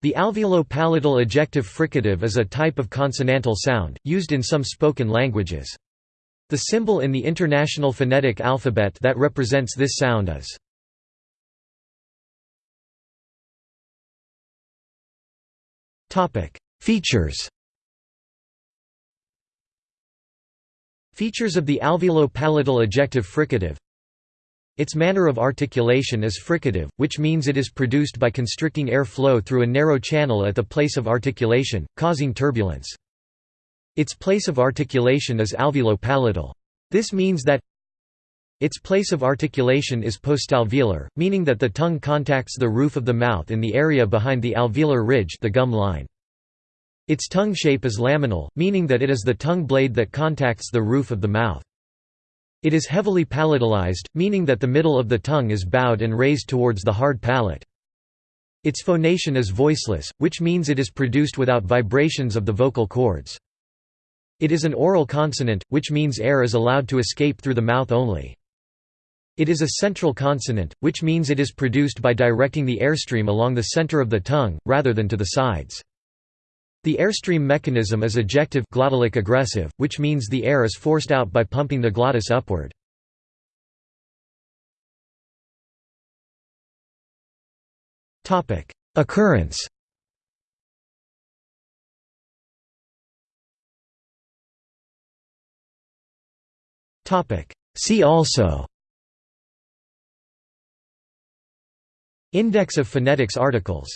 The alveolo-palatal ejective fricative is a type of consonantal sound, used in some spoken languages. The symbol in the International Phonetic Alphabet that represents this sound is Features Features of the alveolo-palatal ejective fricative its manner of articulation is fricative, which means it is produced by constricting air flow through a narrow channel at the place of articulation, causing turbulence. Its place of articulation is alveolo-palatal. This means that its place of articulation is postalveolar, meaning that the tongue contacts the roof of the mouth in the area behind the alveolar ridge the gum line. Its tongue shape is laminal, meaning that it is the tongue blade that contacts the roof of the mouth. It is heavily palatalized, meaning that the middle of the tongue is bowed and raised towards the hard palate. Its phonation is voiceless, which means it is produced without vibrations of the vocal cords. It is an oral consonant, which means air is allowed to escape through the mouth only. It is a central consonant, which means it is produced by directing the airstream along the center of the tongue, rather than to the sides. The airstream mechanism is ejective glottalic egressive, which means the air is forced out by pumping the glottis upward. Occurrence See also Index of phonetics articles